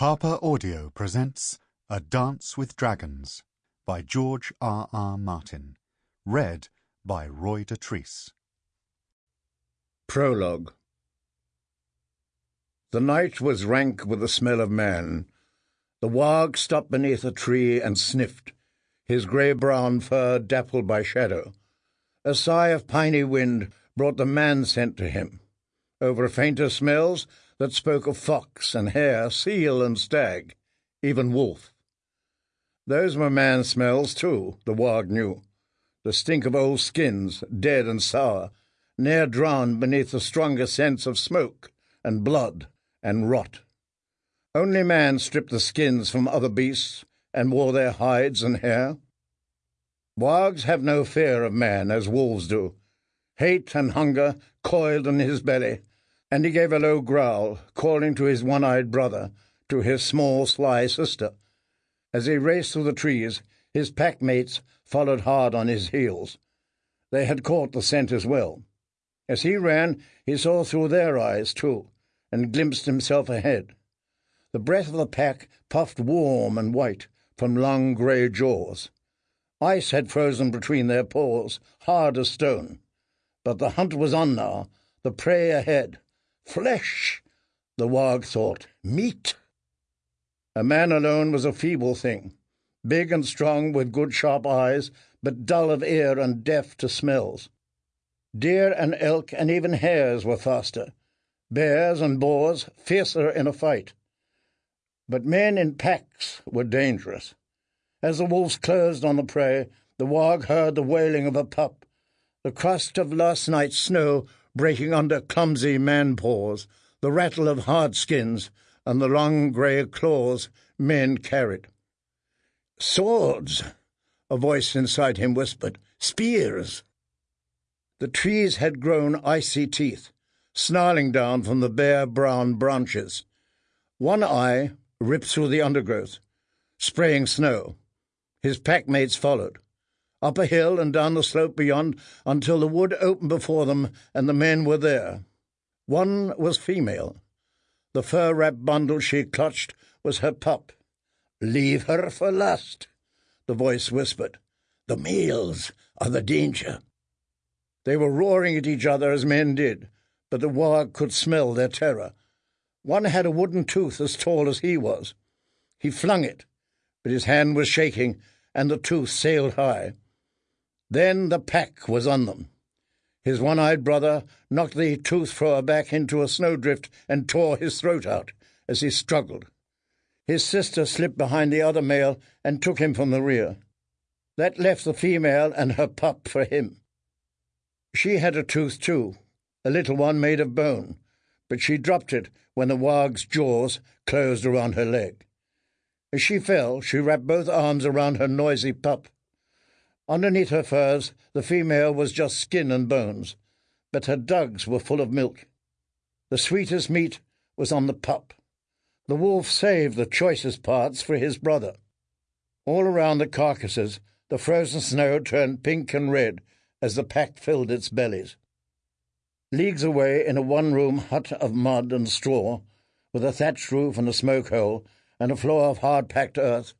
Harper Audio presents A Dance with Dragons by George R. R. Martin. Read by Roy Dotrice. Prologue The night was rank with the smell of man. The warg stopped beneath a tree and sniffed, his grey brown fur dappled by shadow. A sigh of piney wind brought the man scent to him. Over fainter smells that spoke of fox and hare, seal and stag, even wolf. Those were man smells, too, the warg knew. The stink of old skins, dead and sour, ne'er drowned beneath the stronger scents of smoke and blood and rot. Only man stripped the skins from other beasts and wore their hides and hair. Wargs have no fear of man as wolves do. Hate and hunger coiled in his belly, and he gave a low growl, calling to his one-eyed brother, to his small, sly sister. As he raced through the trees, his pack mates followed hard on his heels. They had caught the scent as well. As he ran, he saw through their eyes, too, and glimpsed himself ahead. The breath of the pack puffed warm and white from long grey jaws. Ice had frozen between their paws, hard as stone. But the hunt was on now, the prey ahead, Flesh, the warg thought. Meat. A man alone was a feeble thing, big and strong with good sharp eyes, but dull of ear and deaf to smells. Deer and elk and even hares were faster, bears and boars fiercer in a fight. But men in packs were dangerous. As the wolves closed on the prey, the warg heard the wailing of a pup. The crust of last night's snow breaking under clumsy man paws, the rattle of hard skins, and the long grey claws men carried. Swords, a voice inside him whispered. Spears. The trees had grown icy teeth, snarling down from the bare brown branches. One eye ripped through the undergrowth, spraying snow. His packmates followed up a hill and down the slope beyond until the wood opened before them and the men were there. One was female. The fur wrapped bundle she clutched was her pup. Leave her for last, the voice whispered. The males are the danger. They were roaring at each other as men did, but the warg could smell their terror. One had a wooden tooth as tall as he was. He flung it, but his hand was shaking, and the tooth sailed high. Then the pack was on them. His one eyed brother knocked the tooth thrower back into a snowdrift and tore his throat out as he struggled. His sister slipped behind the other male and took him from the rear. That left the female and her pup for him. She had a tooth too, a little one made of bone, but she dropped it when the warg's jaws closed around her leg. As she fell, she wrapped both arms around her noisy pup Underneath her furs, the female was just skin and bones, but her dugs were full of milk. The sweetest meat was on the pup. The wolf saved the choicest parts for his brother. All around the carcasses, the frozen snow turned pink and red as the pack filled its bellies. Leagues away, in a one room hut of mud and straw, with a thatched roof and a smoke hole, and a floor of hard packed earth,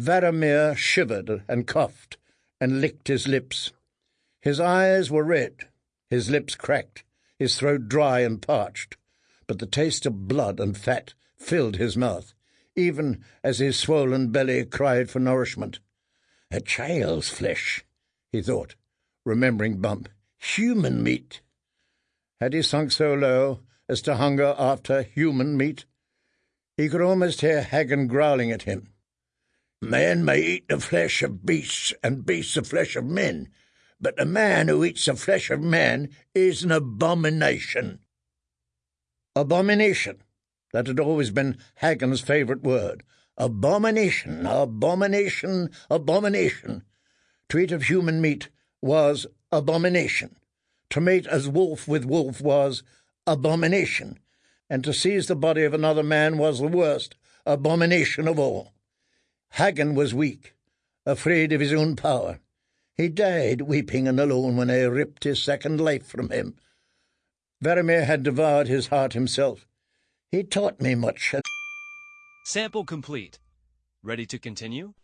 Varamir shivered and coughed and licked his lips. His eyes were red, his lips cracked, his throat dry and parched, but the taste of blood and fat filled his mouth, even as his swollen belly cried for nourishment. A child's flesh, he thought, remembering Bump. Human meat. Had he sunk so low as to hunger after human meat? He could almost hear Haggon growling at him. Man may eat the flesh of beasts, and beasts the flesh of men, but the man who eats the flesh of man is an abomination. Abomination. That had always been Haggon's favourite word. Abomination, abomination, abomination. To eat of human meat was abomination. To mate as wolf with wolf was abomination. And to seize the body of another man was the worst abomination of all. Haggon was weak, afraid of his own power. He died weeping and alone when I ripped his second life from him. Varamir had devoured his heart himself. He taught me much. Sample complete. Ready to continue?